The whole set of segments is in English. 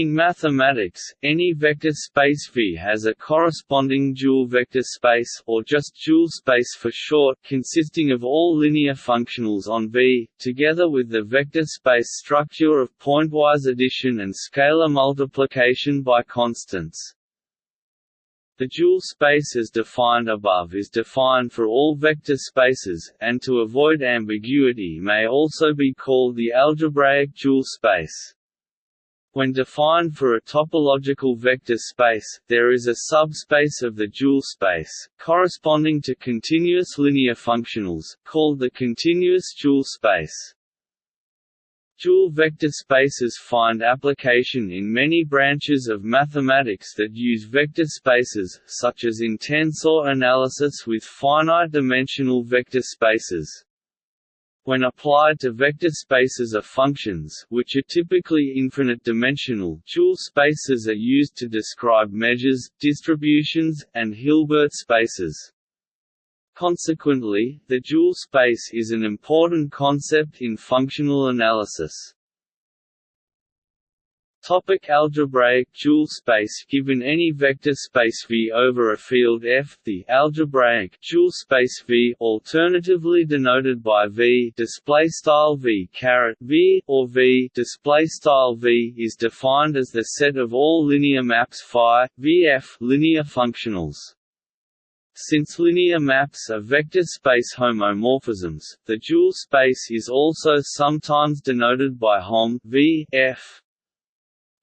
In mathematics, any vector space V has a corresponding dual vector space or just dual space for short consisting of all linear functionals on V, together with the vector space structure of pointwise addition and scalar multiplication by constants. The dual space as defined above is defined for all vector spaces, and to avoid ambiguity may also be called the algebraic dual space. When defined for a topological vector space, there is a subspace of the dual space, corresponding to continuous linear functionals, called the continuous dual space. Dual vector spaces find application in many branches of mathematics that use vector spaces, such as in tensor analysis with finite-dimensional vector spaces. When applied to vector spaces of functions which are typically infinite-dimensional, dual spaces are used to describe measures, distributions, and Hilbert spaces. Consequently, the dual space is an important concept in functional analysis. Topic algebraic dual space Given any vector space V over a field F, the algebraic dual space V, alternatively denoted by V display style V caret V or V display style V, is defined as the set of all linear maps phi VF linear functionals. Since linear maps are vector space homomorphisms, the dual space is also sometimes denoted by Hom V F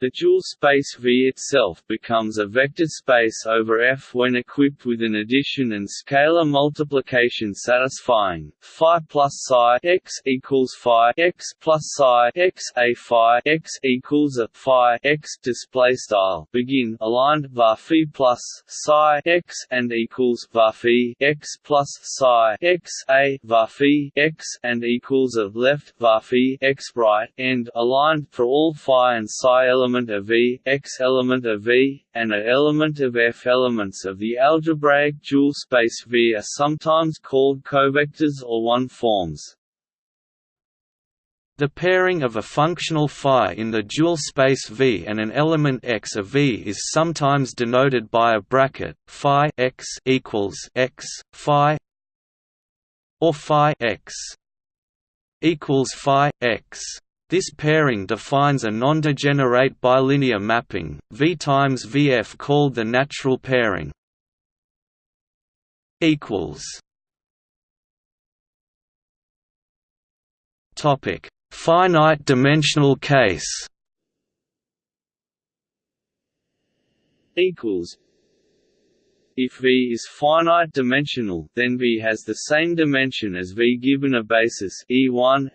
the dual space V itself becomes a vector space over F when equipped with an addition and scalar multiplication satisfying phi plus psi x equals phi x plus psi x a phi x equals a phi x display style. Begin aligned var phi plus psi x and equals var phi x plus psi x a var phi x and equals a left var phi x right end aligned for all phi and psi elements element of V, X element of V, and A element of F. Elements of the algebraic dual space V are sometimes called covectors or one-forms. The pairing of a functional phi in the dual space V and an element x of V is sometimes denoted by a bracket phi x equals x phi or phi x equals phi x. This pairing defines a non-degenerate bilinear mapping, V times Vf called the natural pairing. Topic: Finite dimensional case. Equals. If V is finite dimensional, then V has the same dimension as V given a basis E1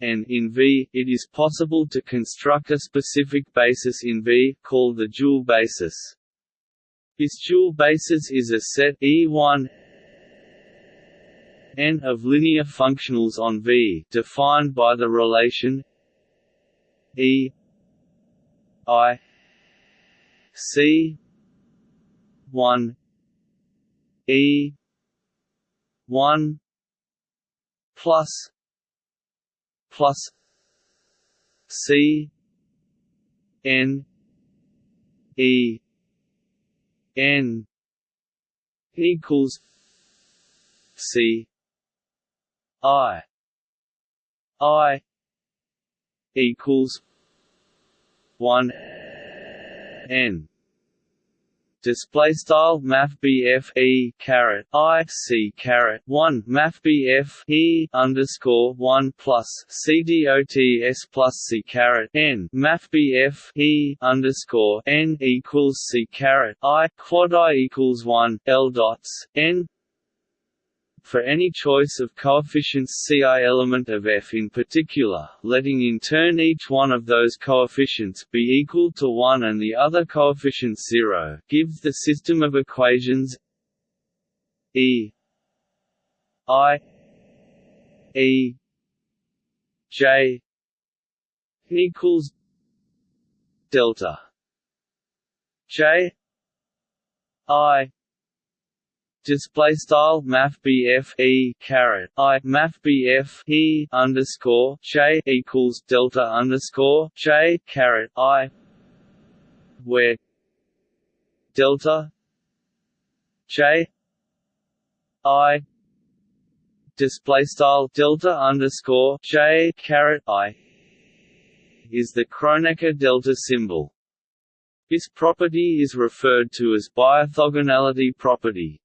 and in V, it is possible to construct a specific basis in V, called the dual basis. This dual basis is a set E1 n of linear functionals on V, defined by the relation E I C 1 E 1 plus plus C N E N equals C I I equals one N display style math BF E caret I C caret one math BF E underscore one plus C D O T S plus C caret N math BF E underscore N equals C caret I quad I equals one L dots N for any choice of coefficients Ci element of f in particular, letting in turn each one of those coefficients be equal to 1 and the other coefficient 0, gives the system of equations E I E J equals delta J I display style math E caret I math E underscore J equals delta underscore J caret I where delta J I display style delta underscore J caret I is the Kronecker delta symbol. This property is referred to as biorthogonality property.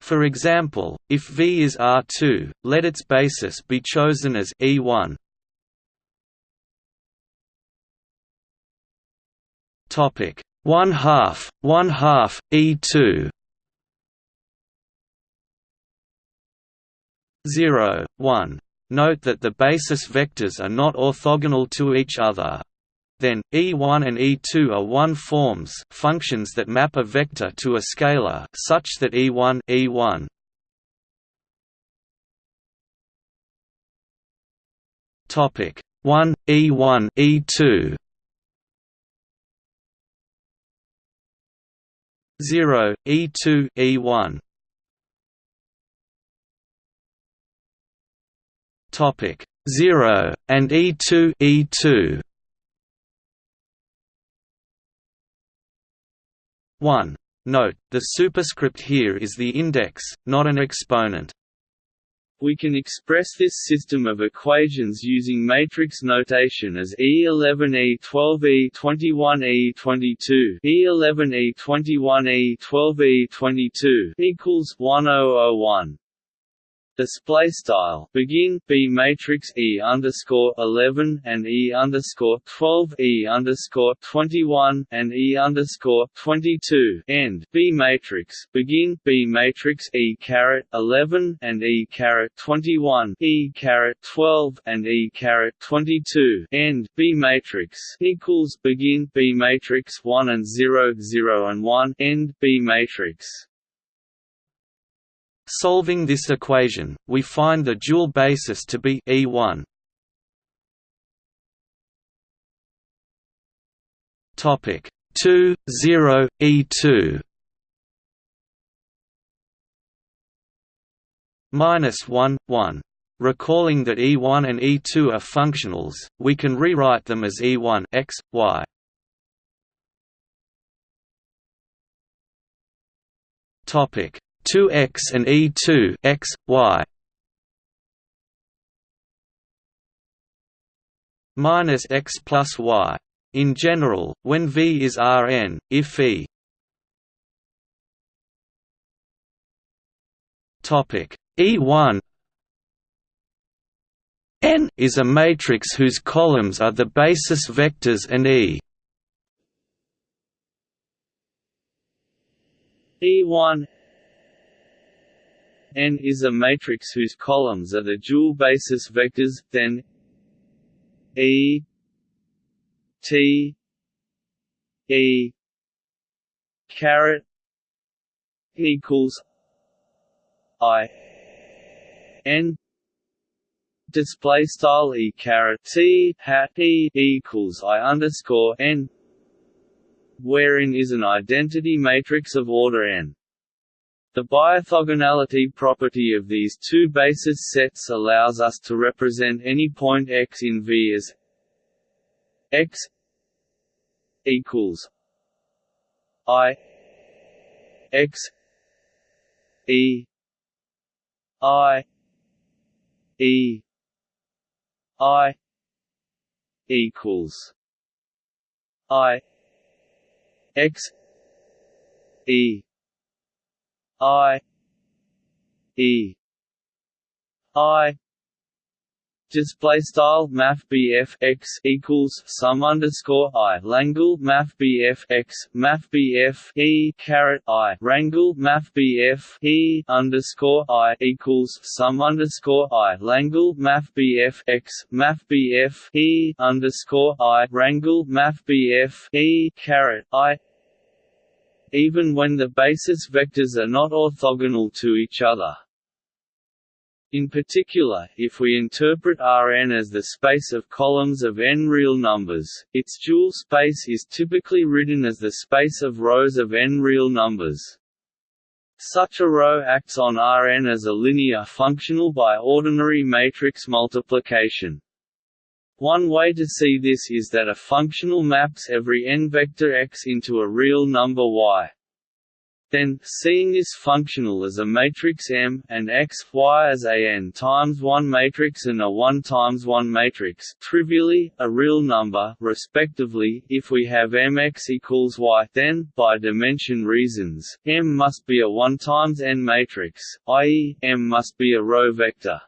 For example, if V is R2, let its basis be chosen as E1. Topic 1 half 1 half E2 0 1 Note that the basis vectors are not orthogonal to each other. Then, E1 and E2 are one forms functions that map a vector to a scalar such that E1 E1 Topic 1 E1 E2 0 E2 E1 Topic 0 and E2 E2 1. Note, the superscript here is the index, not an exponent. We can express this system of equations using matrix notation as E11 E12 E21 E22 E11 E21 E12 E22 equals 1001 display style. Begin b matrix e underscore 11 and e underscore 12 e underscore 21 and e underscore 22 end. B matrix. Begin b matrix e caret 11 and e caret 21 e caret 12 and e caret 22 end. B matrix. Equals begin b matrix 1 and 0 0 and 1 end. B matrix Solving this equation, we find the dual basis to be E1. Topic 2 0 E2 minus 1 1 Recalling that E1 and E2 are functionals, we can rewrite them as E1 x, y. Topic 2x and E2 x, y. Minus x plus y. In general, when V is Rn, if E topic. E1 N is a matrix whose columns are the basis vectors and E. E1 N is a matrix whose columns are the dual basis vectors, then E T E caret equals I N display style E caret T hat E equals I underscore N wherein is an identity matrix of order n. The biorthogonality property of these two basis sets allows us to represent any point x in V as x equals i x e i e i equals i x e I E I Display style Math x equals sum underscore I. Langle Math x Math E caret I. Rangle Math E underscore I equals sum underscore I. Langle Math x Math E underscore I. Rangle Math E caret I even when the basis vectors are not orthogonal to each other. In particular, if we interpret Rn as the space of columns of n real numbers, its dual space is typically written as the space of rows of n real numbers. Such a row acts on Rn as a linear functional by ordinary matrix multiplication. One way to see this is that a functional maps every n vector x into a real number y. Then, seeing this functional as a matrix M, and x, y as a n times 1 matrix and a 1 times 1 matrix trivially, a real number, respectively, if we have mx equals y, then, by dimension reasons, M must be a 1 times n matrix, i.e., M must be a row vector.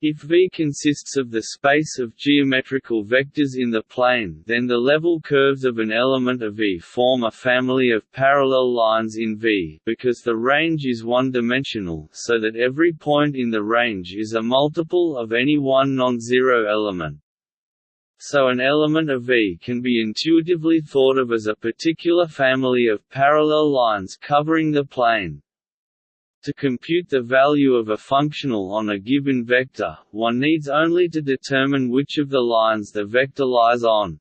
If V consists of the space of geometrical vectors in the plane then the level curves of an element of V form a family of parallel lines in V because the range is one-dimensional so that every point in the range is a multiple of any one non-zero element. So an element of V can be intuitively thought of as a particular family of parallel lines covering the plane. To compute the value of a functional on a given vector, one needs only to determine which of the lines the vector lies on.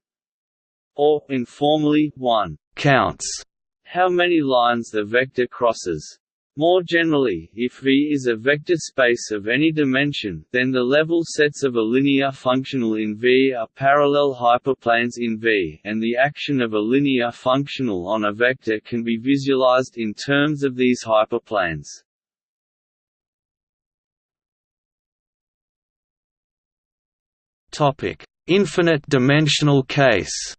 Or, informally, one counts how many lines the vector crosses. More generally, if V is a vector space of any dimension, then the level sets of a linear functional in V are parallel hyperplanes in V, and the action of a linear functional on a vector can be visualized in terms of these hyperplanes. Topic: Infinite dimensional case.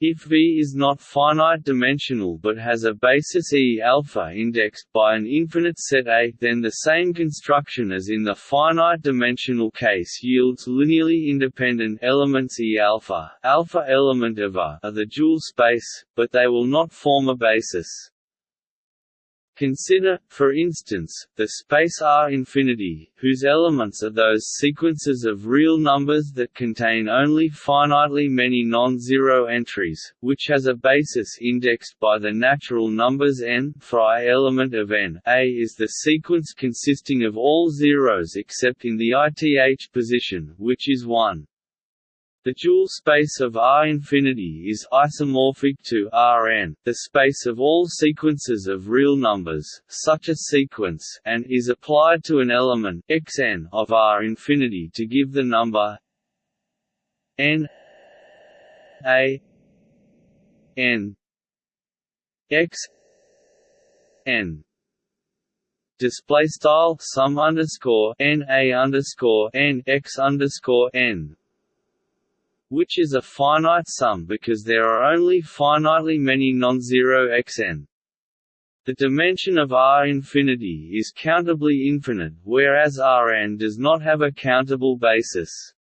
If V is not finite dimensional but has a basis E alpha indexed by an infinite set A, then the same construction as in the finite dimensional case yields linearly independent elements E alpha, alpha element of A, are the dual space, but they will not form a basis. Consider, for instance, the space R infinity, whose elements are those sequences of real numbers that contain only finitely many non-zero entries, which has a basis indexed by the natural numbers n for element of n. A is the sequence consisting of all zeros except in the ith position, which is 1. The dual space of R infinity is isomorphic to Rn, the space of all sequences of real numbers, such a sequence, and is applied to an element xn of R infinity to give the number n a n x n. Display style sum underscore n a underscore n x underscore n which is a finite sum because there are only finitely many non-zero xn. The dimension of R infinity is countably infinite, whereas Rn does not have a countable basis.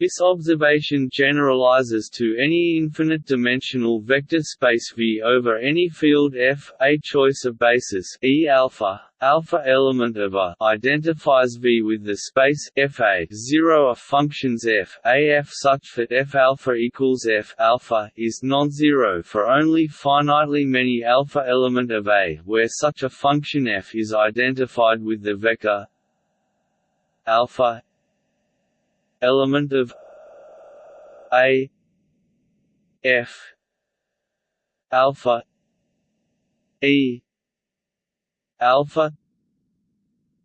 This observation generalizes to any infinite-dimensional vector space V over any field F. A choice of basis E alpha, alpha element of A, identifies V with the space F A zero of functions F A F such that F alpha equals F alpha is non-zero for only finitely many alpha element of A, where such a function F is identified with the vector alpha element of a f alpha e alpha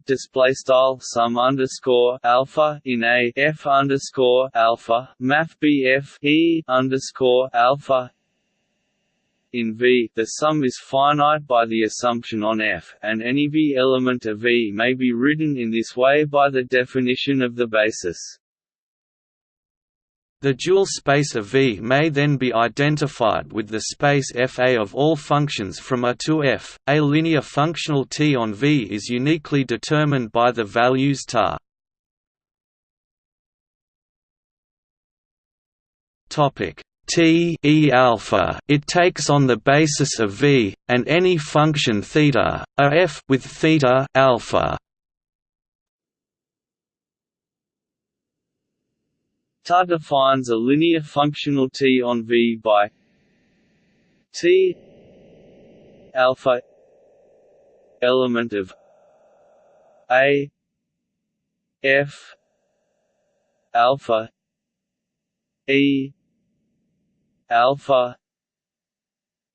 display style sum underscore alpha in a f underscore alpha math bf e underscore alpha in V, the sum is finite by the assumption on F, and any V element of V may be written in this way by the definition of the basis. The dual space of V may then be identified with the space Fa of all functions from A to F. A linear functional T on V is uniquely determined by the values ta. Topic T e alpha. It takes on the basis of V and any function theta a f with theta alpha. Ta defines a linear functional T on V by T alpha element of A F alpha E alpha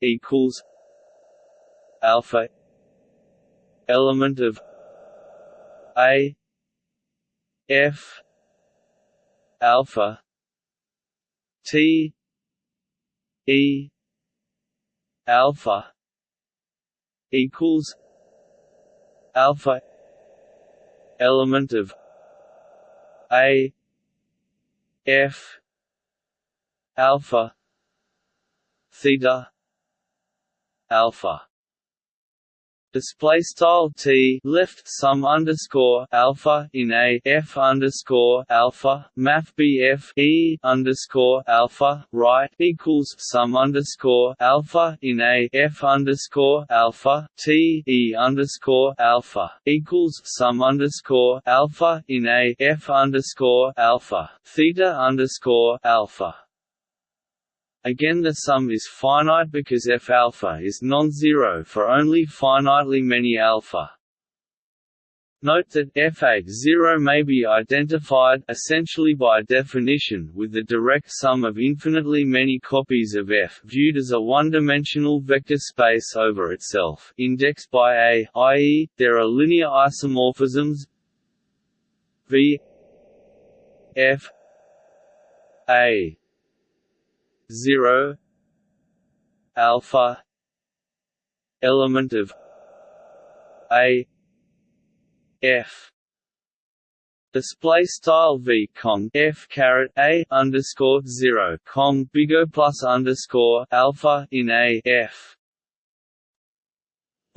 equals alpha element of a f alpha. T. E. Alpha equals alpha element of a. F. Alpha theta alpha display style t left sum underscore alpha in a f underscore alpha math bf e underscore alpha right equals sum underscore alpha in a f underscore alpha t e underscore alpha equals sum underscore alpha in a f underscore alpha theta underscore alpha Again the sum is finite because f alpha is non-zero for only finitely many alpha. Note that f(a)0 may be identified essentially by definition with the direct sum of infinitely many copies of f viewed as a one-dimensional vector space over itself indexed by A, i.e., there are linear isomorphisms v f a 0 alpha element of a f Display style v cong f caret a underscore zero cong bigo plus underscore alpha in a f.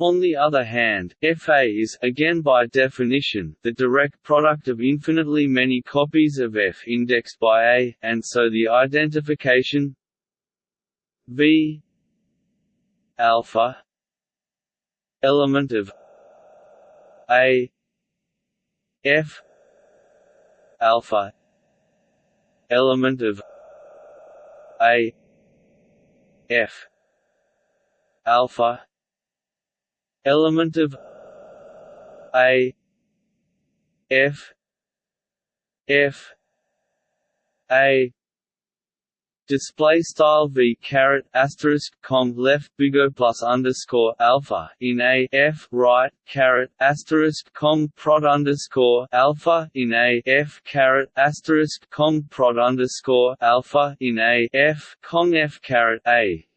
On the other hand, Fa is again by definition the direct product of infinitely many copies of F indexed by A, and so the identification V alpha element of A F alpha element of A F alpha element of A F F A Display style v caret asterisk com left bigo plus underscore alpha in a f right caret asterisk com prod underscore alpha in a f caret asterisk com prod underscore alpha in a f cong f caret a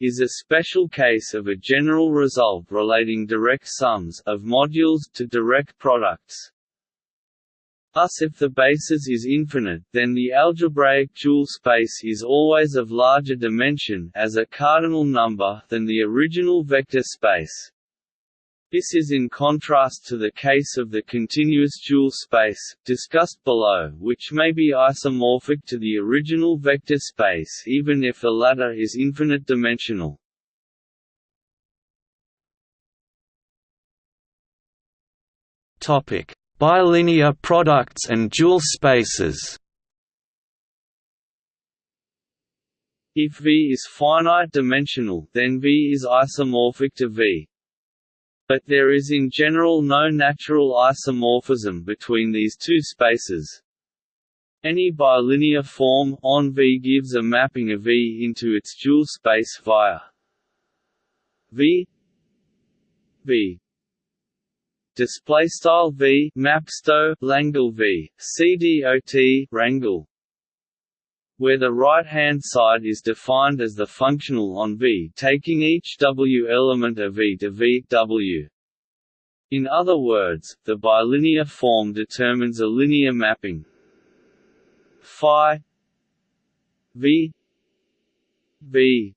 is a special case of a general result relating direct sums of modules to direct products. Thus if the basis is infinite, then the algebraic dual space is always of larger dimension as a cardinal number than the original vector space. This is in contrast to the case of the continuous dual space, discussed below, which may be isomorphic to the original vector space even if the latter is infinite dimensional. Topic: Bilinear products and dual spaces If V is finite dimensional, then V is isomorphic to V. But there is in general no natural isomorphism between these two spaces. Any bilinear form on V gives a mapping of V into its dual space via V V display style v mapsto langle v cdot rangle where the right-hand side is defined as the functional on V taking each W element of V to V W. In other words, the bilinear form determines a linear mapping phi V V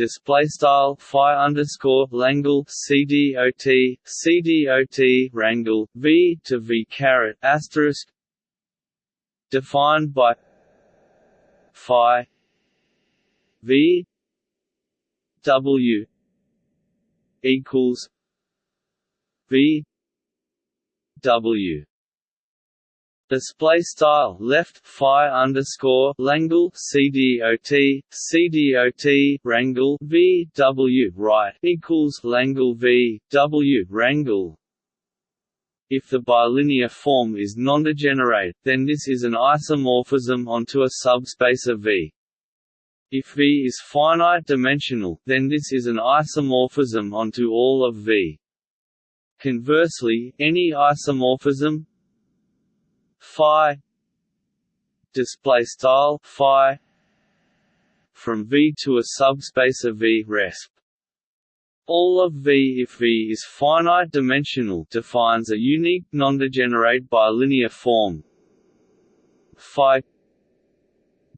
display style phi underscore langle cdot cdot rangle v to v caret asterisk defined by phi v w equals v w Display style left phi underscore Langle CDOT CDOT Rangle V W right equals Langle V W Rangle if the bilinear form is nondegenerate, then this is an isomorphism onto a subspace of V. If V is finite-dimensional, then this is an isomorphism onto all of V. Conversely, any isomorphism phi display style phi from V to a subspace of V resp. All of V if V is finite-dimensional defines a unique nondegenerate bilinear form. Phi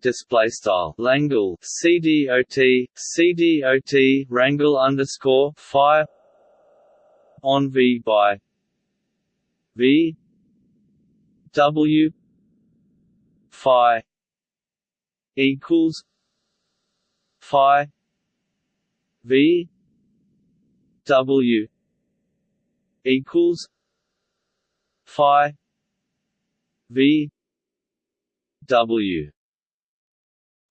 display style Langle CDOT CDOT rangle underscore phi on V by V W phi equals phi V W equals Phi V W.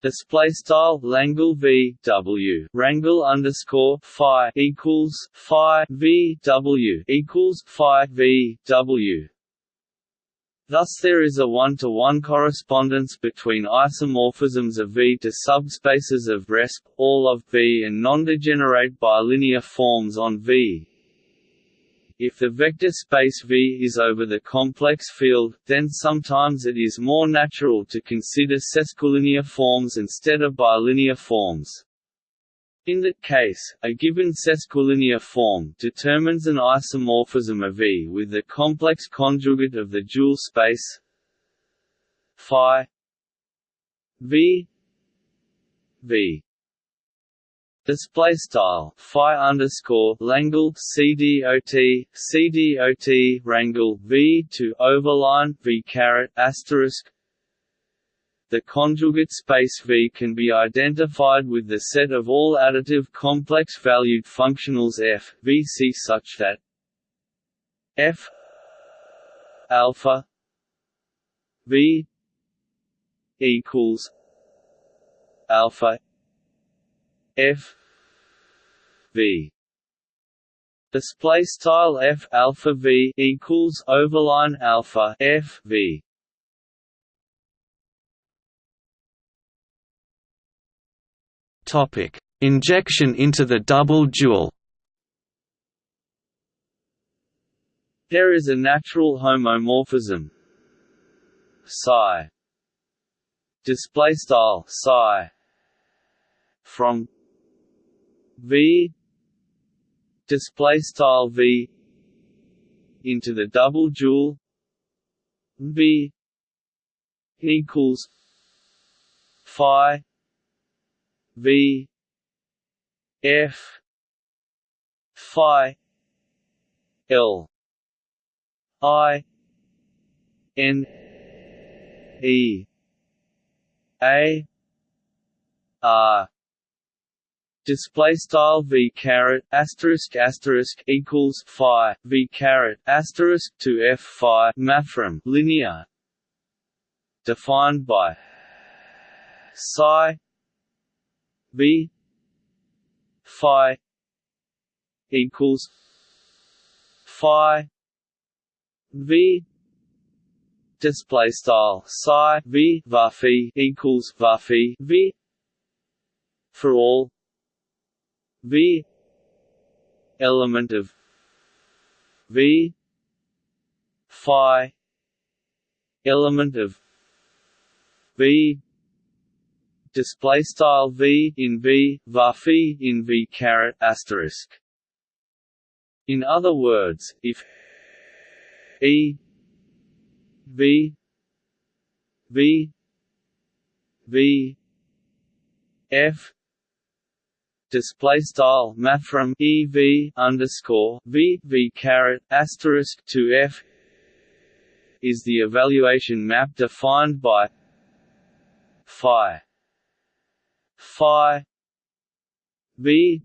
Display style Langle V W. Rangle underscore Phi equals Phi V W equals Phi V W Thus there is a one-to-one -one correspondence between isomorphisms of V to subspaces of resp. all of V and non-degenerate bilinear forms on V. If the vector space V is over the complex field, then sometimes it is more natural to consider sesquilinear forms instead of bilinear forms. In that case, a given sesquilinear form determines an isomorphism of V with the complex conjugate of the dual space phi V V. Display style phi underscore Langle CDOT CDOT rangle V to overline V caret asterisk the conjugate space V can be identified with the set of all additive complex-valued functionals f v c such that f alpha v equals alpha f v. Display style f alpha v equals overline alpha f v Injection into the double dual. There is a natural homomorphism. Psi. Display style psi. From v. Display style v. Into the double dual v. Equals phi V F Phi L I N E A R. Display style v caret asterisk asterisk equals phi v caret asterisk to f phi mathrm linear. Defined by psi V Phi equals Phi V display style psi v varphi equals varphi v for all v element of v phi element of v display style v in v varphi in v caret asterisk. In other words, if e v v v f display style mathrm e v underscore v v caret asterisk to f is the evaluation map defined by phi phi v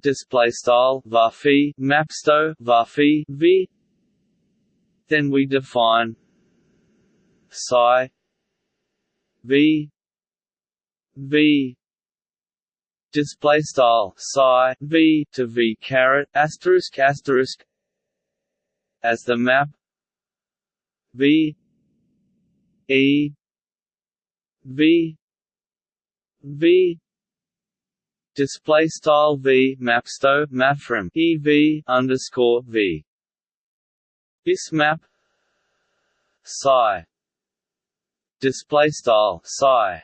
display style varphi mapsto varphi v. Then we define psi v v. Display style psi v to v caret asterisk asterisk as the map v e v v. Display style v mapsto mathrm ev underscore v. This map psi. Display style psi.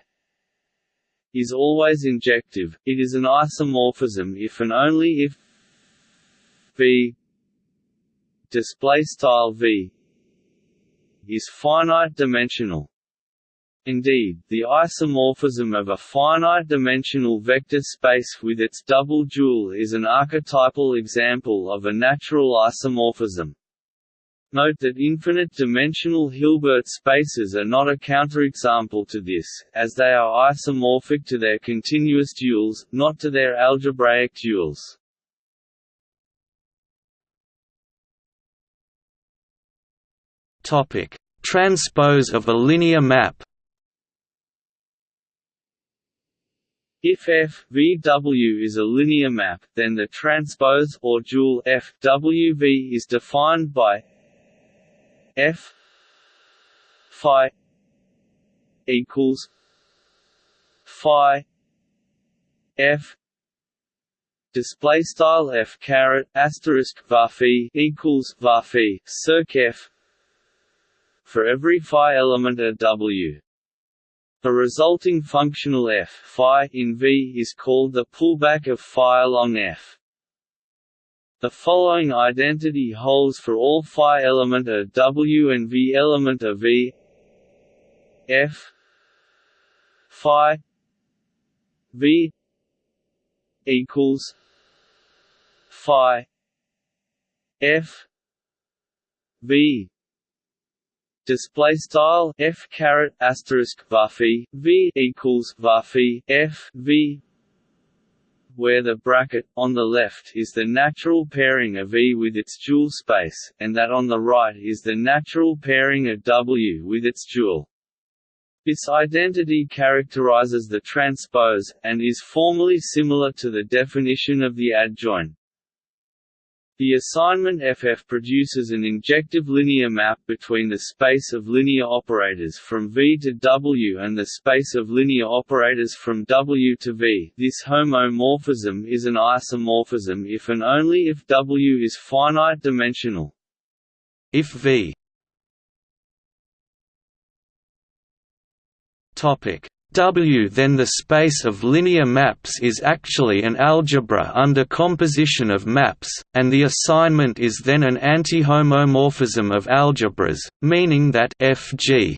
Is always injective. It is an isomorphism if and only if v. Display style v. Is finite dimensional Indeed, the isomorphism of a finite-dimensional vector space with its double dual is an archetypal example of a natural isomorphism. Note that infinite-dimensional Hilbert spaces are not a counterexample to this, as they are isomorphic to their continuous duals, not to their algebraic duals. Transpose of a linear map If F V W is a linear map, then the transpose or dual F W V is defined by F phi equals phi F display style F caret asterisk varphi equals varphi circ F for every phi element of W the resulting functional f phi in V is called the pullback of phi along f. The following identity holds for all phi element of W and V element of V f phi V equals phi f V display style f caret asterisk varphi v equals varphi f v where the bracket on the left is the natural pairing of E with its dual space, and that on the right is the natural pairing of W with its dual. This identity characterizes the transpose, and is formally similar to the definition of the adjoint. The assignment FF produces an injective linear map between the space of linear operators from V to W and the space of linear operators from W to V. This homomorphism is an isomorphism if and only if W is finite dimensional. If V topic W then the space of linear maps is actually an algebra under composition of maps, and the assignment is then an anti-homomorphism of algebras, meaning that Fg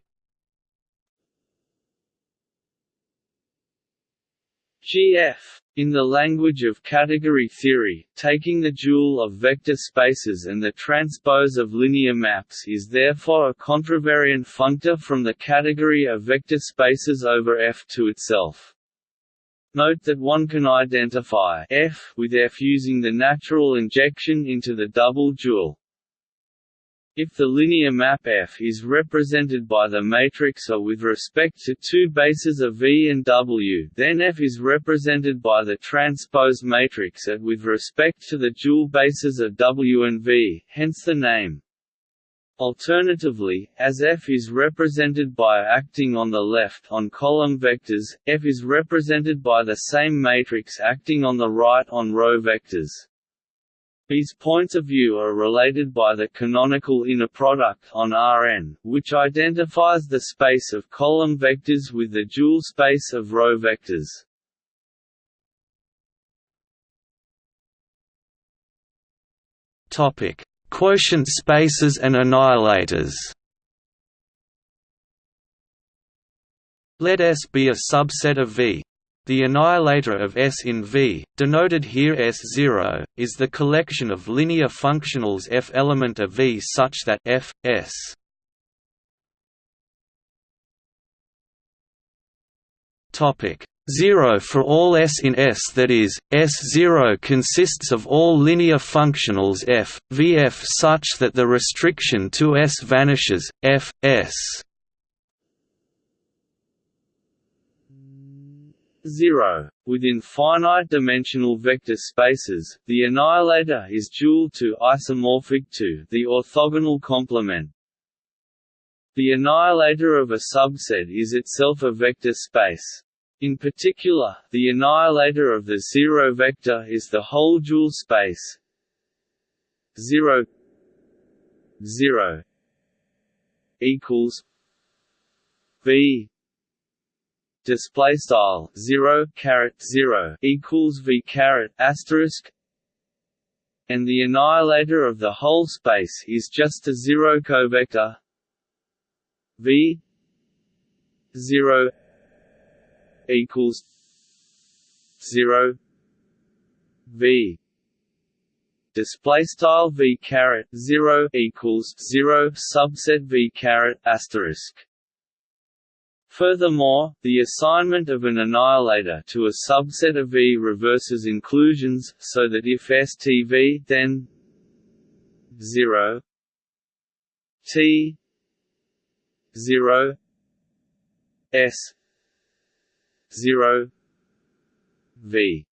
Gf in the language of category theory, taking the dual of vector spaces and the transpose of linear maps is therefore a contravariant functor from the category of vector spaces over F to itself. Note that one can identify F with F using the natural injection into the double dual. If the linear map F is represented by the matrix A with respect to two bases of V and W, then F is represented by the transpose matrix A with respect to the dual bases of W and V, hence the name. Alternatively, as F is represented by acting on the left on column vectors, F is represented by the same matrix acting on the right on row vectors. These points of view are related by the canonical inner product on Rn, which identifies the space of column vectors with the dual space of row vectors. Topic: Quotient spaces and annihilators. Let S be a subset of V the annihilator of S in V, denoted here S0, is the collection of linear functionals F element of V such that F, S Topic 0 for all S in S that is, S0 consists of all linear functionals F, Vf such that the restriction to S vanishes, F, S 0. Within finite-dimensional vector spaces, the annihilator is dual to isomorphic to the orthogonal complement. The annihilator of a subset is itself a vector space. In particular, the annihilator of the zero vector is the whole dual space 0 0 equals v display style 0 caret 0 equals v caret asterisk. And the annihilator of the whole space is just a zero covector. V 0 equals 0 v display style v caret 0 equals 0 subset v caret asterisk Furthermore, the assignment of an annihilator to a subset of V reverses inclusions, so that if STV then 0 T 0 S 0 V.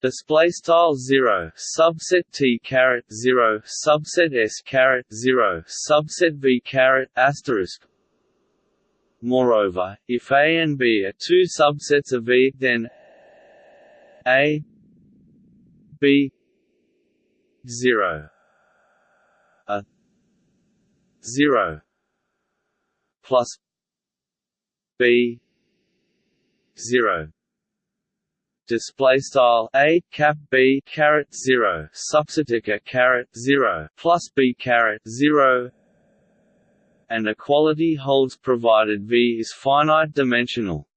Display style 0 subset t caret 0 subset s caret 0 subset v caret asterisk Moreover, if A and B are two subsets of V, then A B 0 a 0 plus B 0 display style a cap b caret 0 subsetica caret 0 plus b caret 0 and equality holds provided V is finite dimensional.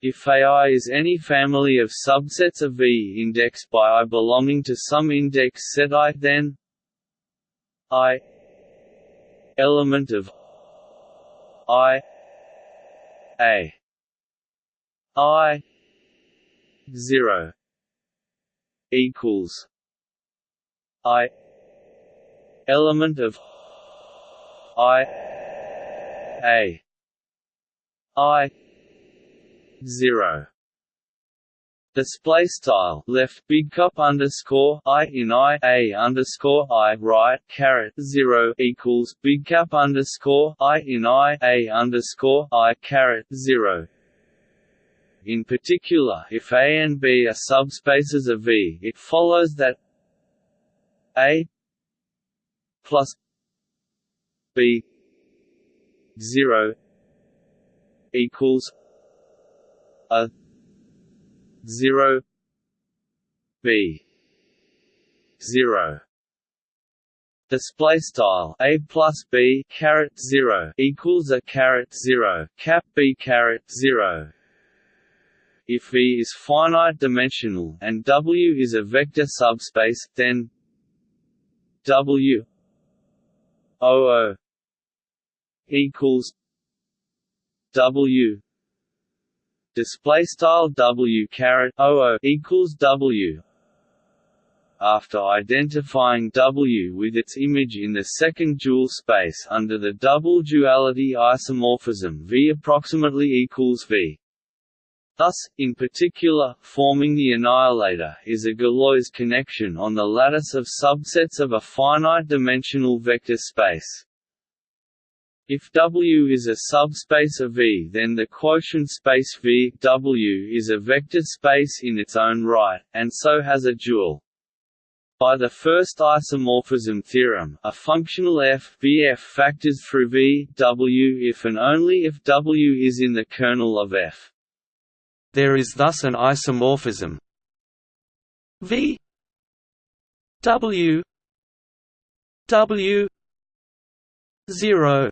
If AI is any family of subsets of V indexed by I belonging to some index set I then I element of I A I zero equals I element of I A I zero Display style left big cup underscore I in I a underscore I right caret zero equals big cap underscore I in I a underscore I caret zero. In particular, if A and B are subspaces of V, it follows that A plus b 0 equals a 0 b 0 display style a plus b caret 0 equals a caret 0 cap b caret 0 if V is finite dimensional and W is a vector subspace, then W O O equals W display style W caret O equals W after identifying W with its image in the second dual space under the double duality isomorphism V approximately equals V. Thus, in particular, forming the annihilator is a Galois connection on the lattice of subsets of a finite-dimensional vector space. If W is a subspace of V then the quotient space V w is a vector space in its own right, and so has a dual. By the first isomorphism theorem, a functional f Vf factors through V W if and only if W is in the kernel of F. There is thus an isomorphism V W W zero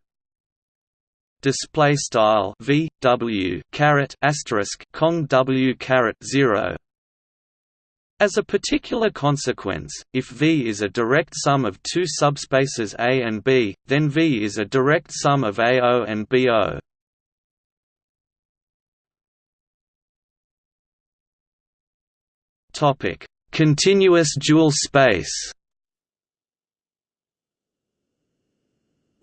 display style v w caret asterisk cong w caret 0 as a particular consequence, if V is a direct sum of two subspaces A and B, then V is a direct sum of AO and BO. Topic: Continuous dual space.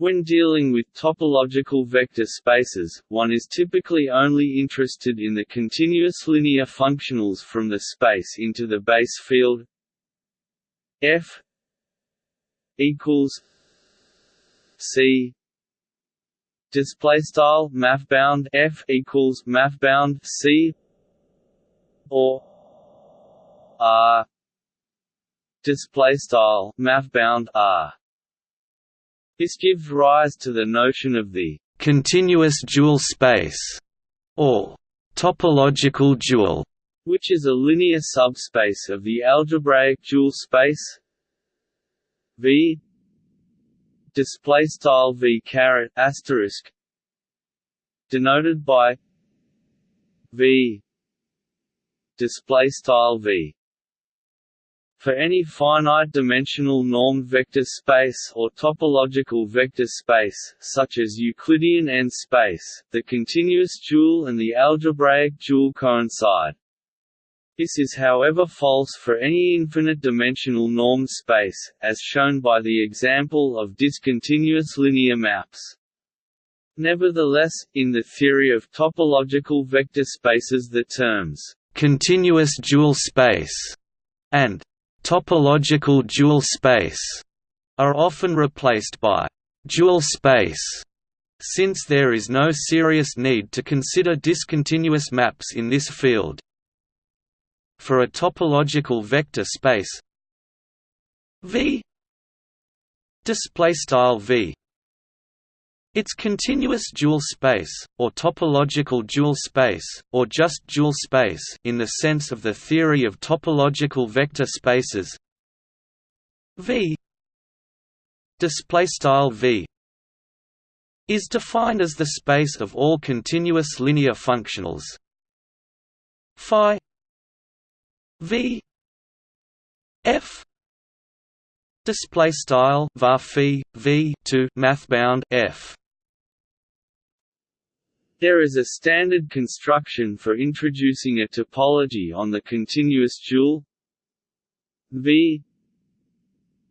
When dealing with topological vector spaces, one is typically only interested in the continuous linear functionals from the space into the base field. F equals c. Display style mathbound f equals mathbound c. Or r. Display style mathbound r this gives rise to the notion of the continuous dual space or topological dual which is a linear subspace of the algebraic dual space V display style V caret asterisk denoted by V display style V for any finite-dimensional normed vector space or topological vector space, such as Euclidean n-space, the continuous dual and the algebraic dual coincide. This is however false for any infinite-dimensional normed space, as shown by the example of discontinuous linear maps. Nevertheless, in the theory of topological vector spaces the terms «continuous dual space» and «topological dual space» are often replaced by «dual space» since there is no serious need to consider discontinuous maps in this field. For a topological vector space V display style V its continuous dual space, or topological dual space, or just dual space in the sense of the theory of topological vector spaces. V V is defined as the space of all continuous linear functionals. Phi V F display style var phi V to mathbound F there is a standard construction for introducing a topology on the continuous dual V.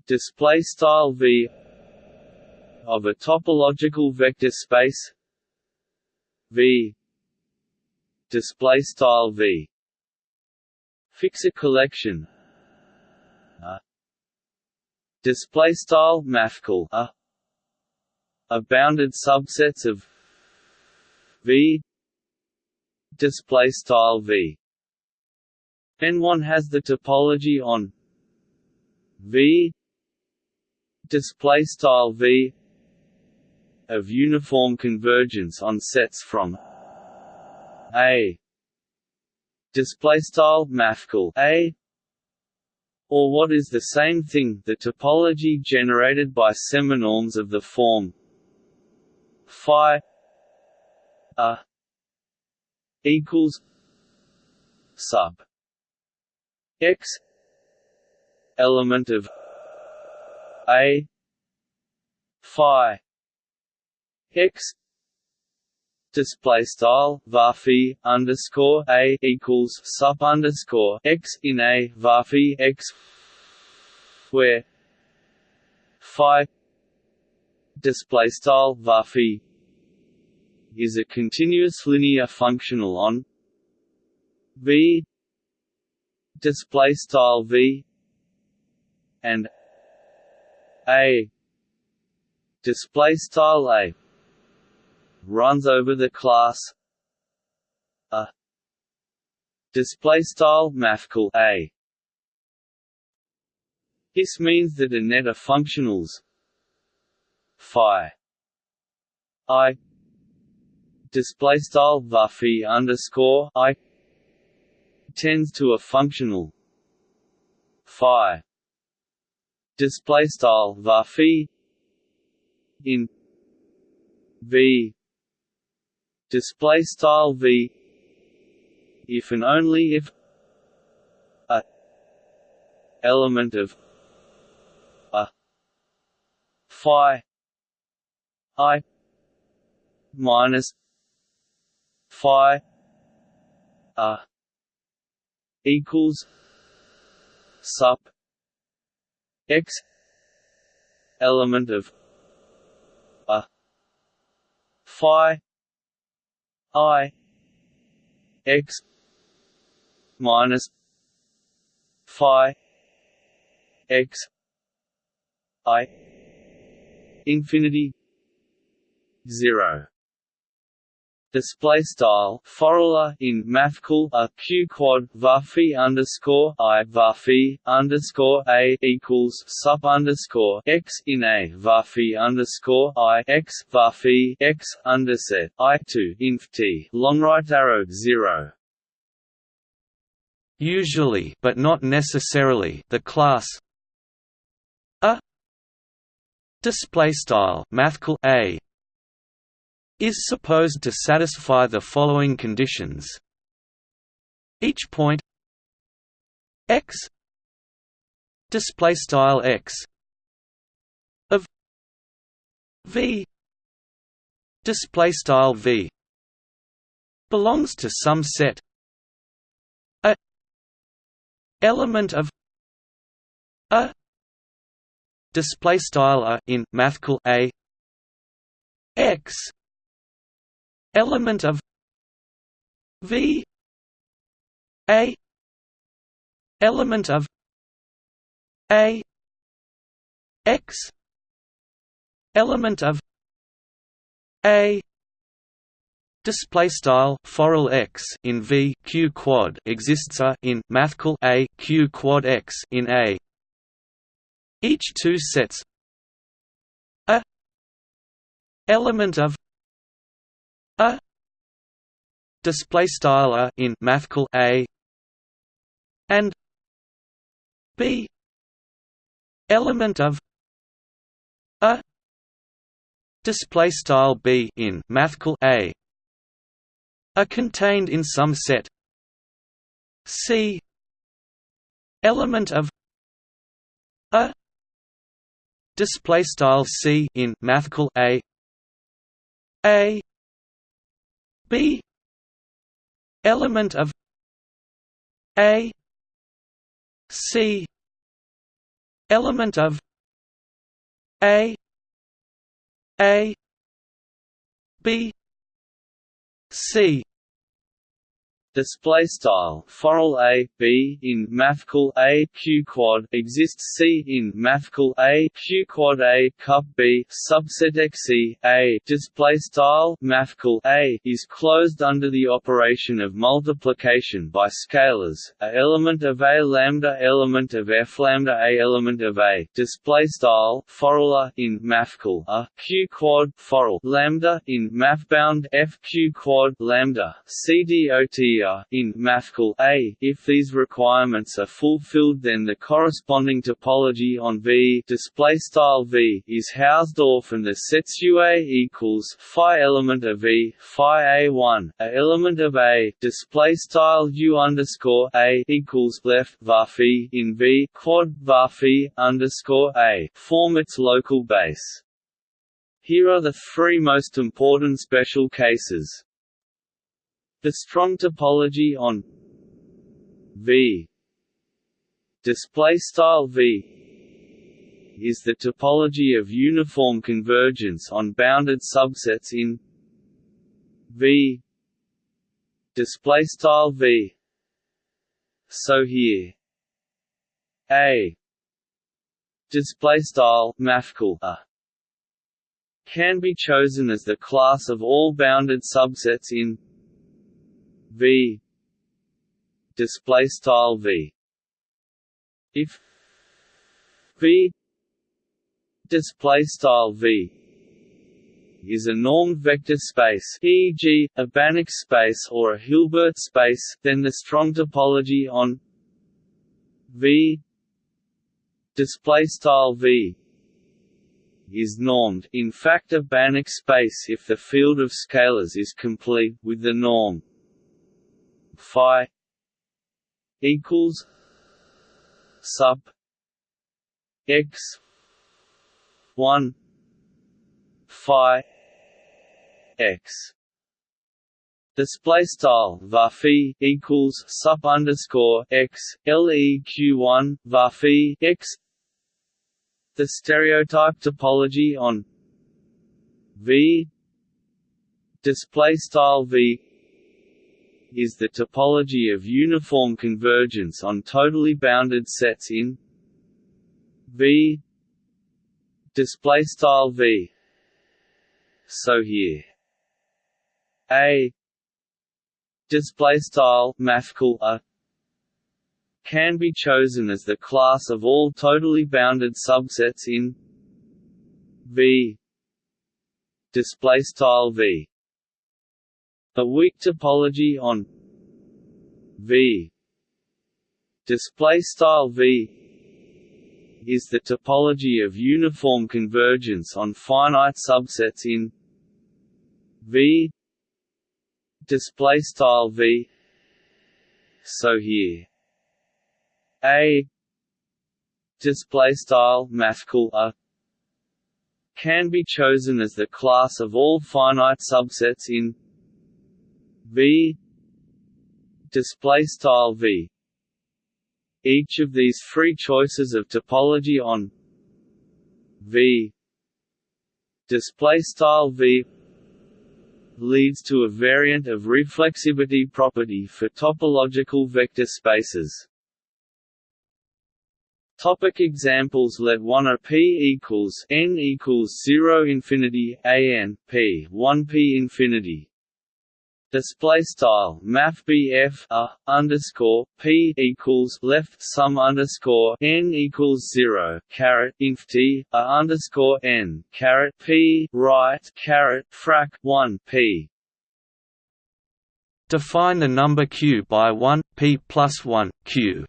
Display style V. Of a topological vector space. V. Display style V. Fix a collection. A. Display style mathcal. A. A bounded subsets of v. Display style v. N1 has the topology on v. Display style v of uniform convergence on sets from a. Display style mathcal a. Or what is the same thing the topology generated by seminorms of the form phi a equals sup x element of a phi x display style varphi underscore a equals sup underscore x in a varphi x where phi display style varphi is a continuous linear functional on v display style v and a display style a runs over the class a display style mathcal a. This means that a net of functionals phi i display style varphi underscore i tends to a functional phi display style varphi in v display style v if and only if a element of a phi i minus phi a equals sup x element of a phi i x minus phi x i infinity zero display style forula in mathcal a q quad varphi underscore i varphi underscore a equals sup underscore x in a varphi underscore i x varphi x underset i two inf t long right arrow zero. Usually, but not necessarily, the class a display style mathcal a is supposed to satisfy the following conditions. Each point x display style x of v display style v belongs to some set a element of a display style a in mathcal a x element of V A element of A X element of A Display style forall x in V q quad exists a in mathcal A q quad x in A. Each two sets a element of a display style a in mathcal a and b element of a display style b in mathcal a are contained in some set c element of a display style c in mathcal a a B. Element of A. C. Element of A. A. B. C display style. Forall a b in mathcal a q quad exists. C in mathcal a q quad a cup b. Subset x e. A display style mathcal a is closed under the operation of multiplication by scalars. A element of a lambda element of f lambda a element of a display style forall in mathcal a q quad forall lambda in mathbound f q quad lambda. C in mathcal A. If these requirements are fulfilled, then the corresponding topology on V display style V is Hausdorff, and the sets UA equals phi element of V, phi A1, a element of A display style U underscore A equals left var in V quad var underscore A form its local base. Here are the three most important special cases. The strong topology on V display style V is the topology of uniform convergence on bounded subsets in V display style V. So here A display style mathcal a can be chosen as the class of all bounded subsets in v. Display style v. If v. Display style v is a normed vector space e.g., a Banach space or a Hilbert space, then the strong topology on V. Display style V is normed, in fact a Banach space if the field of scalars is complete, with the norm phi equals sup x 1 phi x. Display style var equals sup underscore x leq one var x. The stereotype topology on v. Display style v is the topology of uniform convergence on totally bounded sets in V. Display style V. So here. A. Display style mathcal a. Can be chosen as the class of all totally bounded subsets in V. Display style V a weak topology on V. Display style V is the topology of uniform convergence on finite subsets in V. Display style V. So here. A. Display style mathcal a can be chosen as the class of all finite subsets in V display style V each of these three choices of topology on V display style V leads to a variant of reflexivity property for topological vector spaces. Topic examples Let one a p equals n equals zero infinity a n p one p infinity. Display style Math a underscore p equals left sum underscore n equals zero caret inf t a underscore n caret p right caret frac one p. Define the number q by one p plus one q.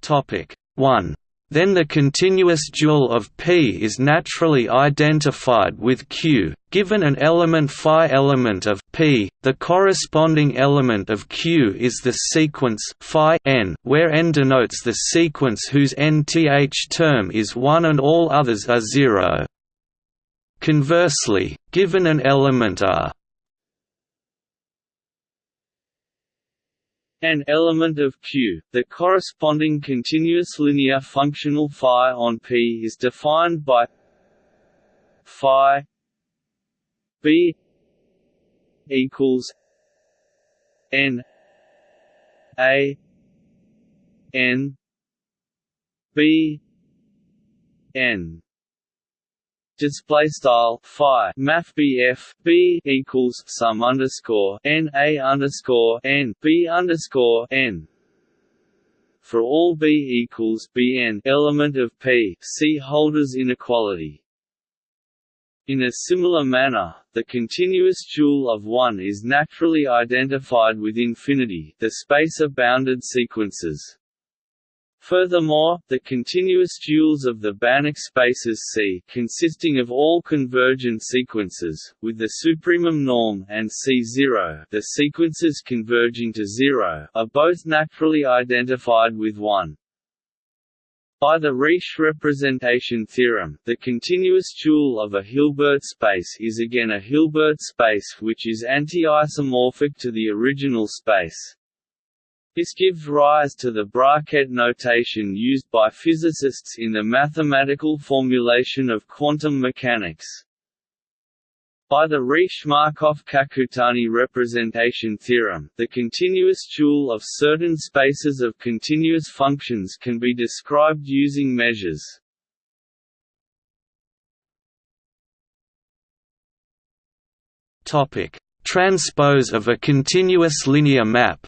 Topic 1. Then the continuous dual of P is naturally identified with Q, given an element phi element of P, the corresponding element of Q is the sequence phi n, where n denotes the sequence whose nth term is 1 and all others are 0. Conversely, given an element A an element of Q, the corresponding continuous linear functional phi on P is defined by phi b equals n a n b n display style phi math BF B equals sum underscore N A underscore N B underscore N for all B equals Bn element of P Holder's inequality. In a similar manner, the continuous dual of 1 is naturally identified with infinity the space of bounded sequences. Furthermore, the continuous duals of the Banach spaces C consisting of all convergent sequences, with the supremum norm and C0 the sequences converging to zero are both naturally identified with 1. By the Riesz representation theorem, the continuous dual of a Hilbert space is again a Hilbert space which is anti-isomorphic to the original space. This gives rise to the bracket notation used by physicists in the mathematical formulation of quantum mechanics. By the Riesz-Markov-Kakutani representation theorem, the continuous dual of certain spaces of continuous functions can be described using measures. Transpose of a continuous linear map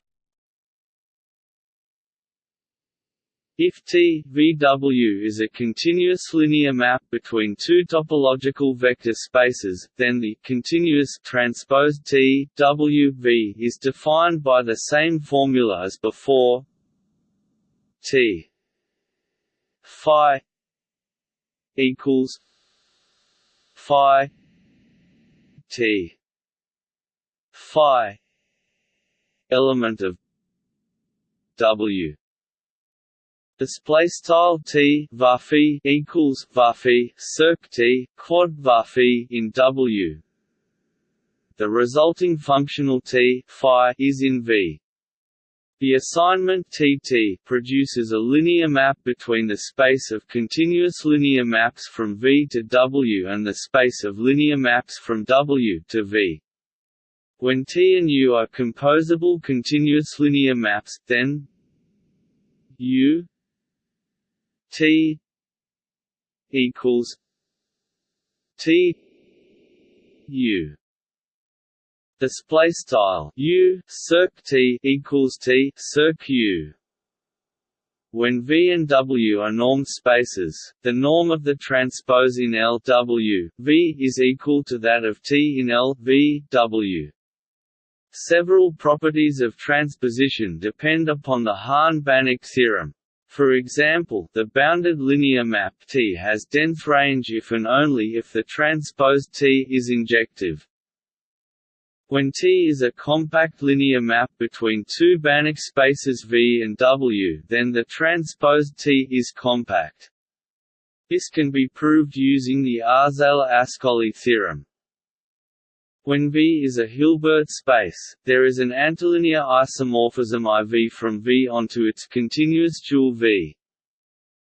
If T VW is a continuous linear map between two topological vector spaces, then the continuous transpose T W V is defined by the same formula as before. T phi equals phi T phi element of W display style t varphi equals varphi circ t quad varphi in W. The resulting functional t phi is in V. The assignment Tt produces a linear map between the space of continuous linear maps from V to W and the space of linear maps from W to V. When T and U are composable continuous linear maps, then U T equals T U display style U circ T equals T circ U when V and W are normed spaces, the norm of the transpose in L W, V is equal to that of T in L V, W. Several properties of transposition depend upon the Hahn-Banach theorem. For example, the bounded linear map T has dense range if and only if the transposed T is injective. When T is a compact linear map between two Banach spaces V and W then the transposed T is compact. This can be proved using the Arzela-Ascoli theorem. When V is a Hilbert space, there is an antilinear isomorphism IV from V onto its continuous dual V.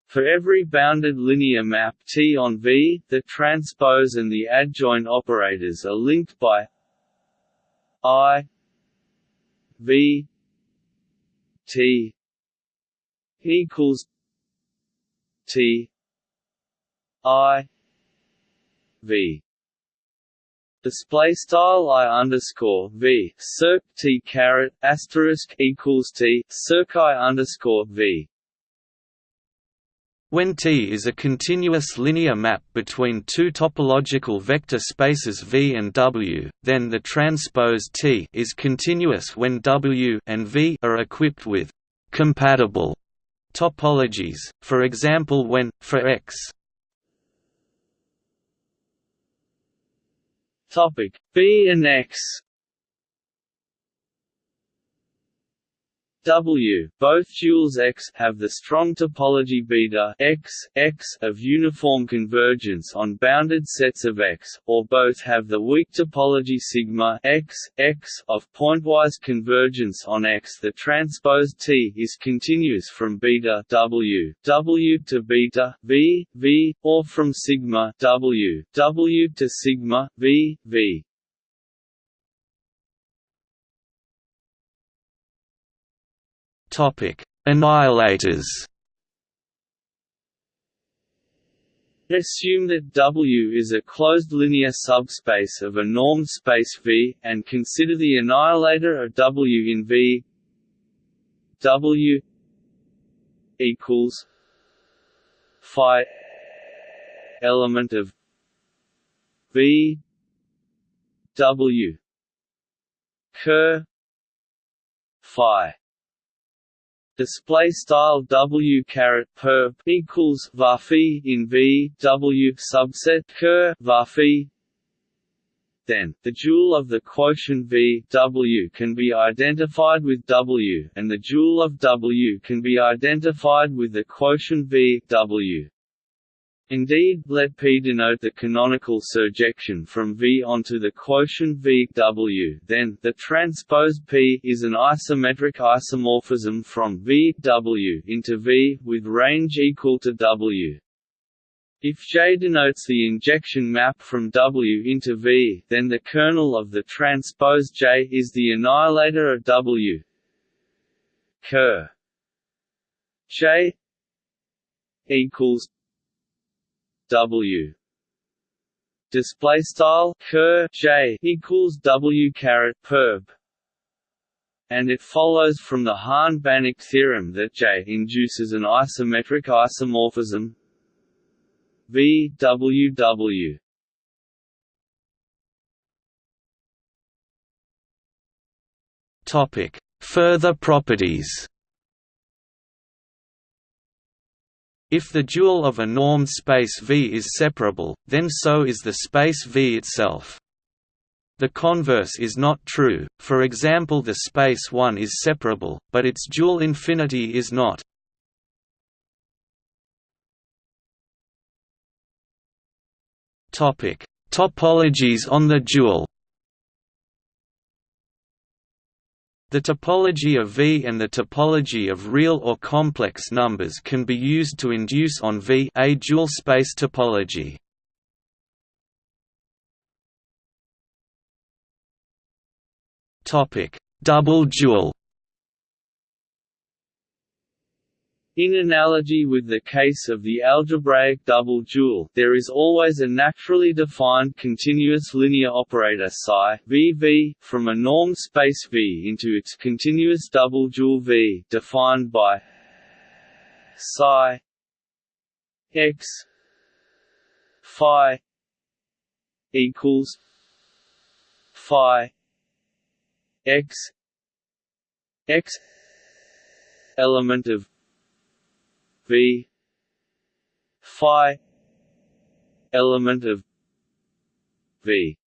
For every bounded linear map T on V, the transpose and the adjoint operators are linked by I V T equals T I V display style i underscore v circ t caret asterisk equals t circ i underscore v. When T is a continuous linear map between two topological vector spaces V and W, then the transpose T is continuous when W and V are equipped with compatible topologies, for example when, for X B and X W, both duals X have the strong topology beta X, X of uniform convergence on bounded sets of X, or both have the weak topology sigma X, X of pointwise convergence on X. The transpose T is continuous from beta W, W to beta V, V, or from sigma W, W to sigma V, V. Annihilators. Assume that W is a closed linear subspace of a normed space V, and consider the annihilator of W in V W equals phi element of V W ker phi display style w caret perp equals varphi in v w subset ker varphi then, the dual of the quotient V W can be identified with W, and the dual of W can be identified with the quotient V W. Indeed, let P denote the canonical surjection from V onto the quotient V W. Then, the transpose P is an isometric isomorphism from V W into V with range equal to W. If J denotes the injection map from W into V, then the kernel of the transpose J is the annihilator of W. Ker J equals W. Display style ker J equals W caret perp and it follows from the Hahn-Banach theorem that J induces an isometric isomorphism. V W W. Topic. Further properties If the dual of a normed space V is separable, then so is the space V itself. The converse is not true, for example the space 1 is separable, but its dual infinity is not. Topologies on the dual The topology of V and the topology of real or complex numbers can be used to induce on V a dual space topology. Topic: Double dual. In analogy with the case of the algebraic double dual, there is always a naturally defined continuous linear operator psi VV from a normed space V into its continuous double dual V defined by psi x phi equals phi x x element of v phi element of v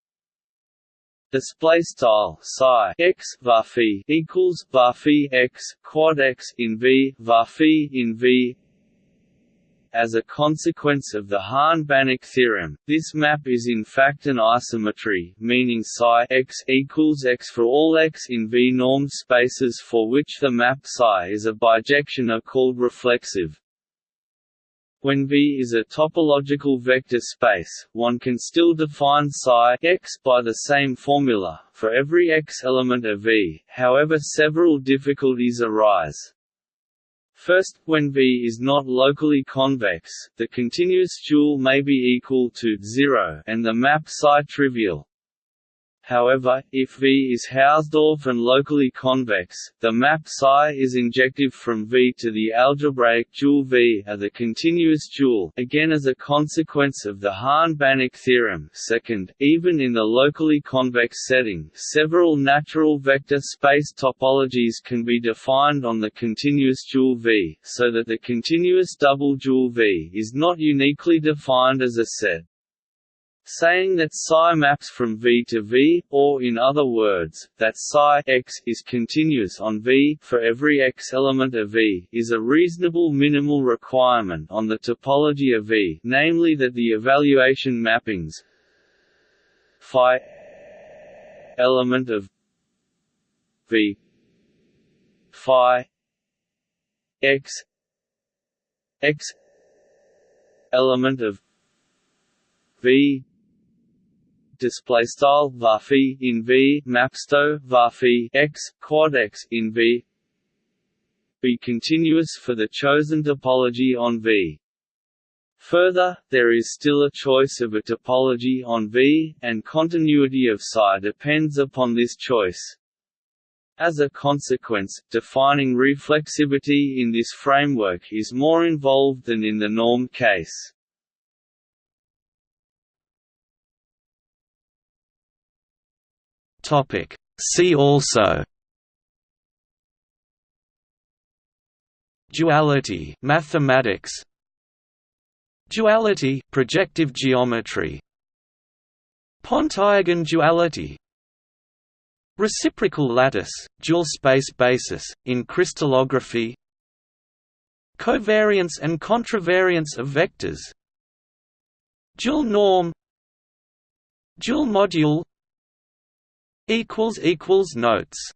Display style psi x varphi equals varphi x quad x in v varphi in v as a consequence of the Hahn-Banach theorem, this map is in fact an isometry, meaning psi x equals x for all x in V-normed spaces for which the map psi is a bijection are called reflexive. When V is a topological vector space, one can still define psi x by the same formula, for every x element of V, however several difficulties arise. First, when V is not locally convex, the continuous dual may be equal to 0 and the map psi trivial. However, if V is Hausdorff and locally convex, the map psi is injective from V to the algebraic dual V are the continuous dual again as a consequence of the Hahn-Banach theorem second, even in the locally convex setting, several natural vector space topologies can be defined on the continuous dual V, so that the continuous double dual V is not uniquely defined as a set saying that psi maps from V to V, or in other words, that psi x is continuous on V for every x element of V, is a reasonable minimal requirement on the topology of V, namely that the evaluation mappings phi element of V phi x x element of V display style varphi in V mapsto varphi x quad x in V be continuous for the chosen topology on V. Further, there is still a choice of a topology on V, and continuity of psi depends upon this choice. As a consequence, defining reflexivity in this framework is more involved than in the norm case. Topic. See also Duality mathematics Duality projective geometry Pontryagin duality Reciprocal lattice, dual space basis, in crystallography Covariance and contravariance of vectors Dual norm Dual module equals equals notes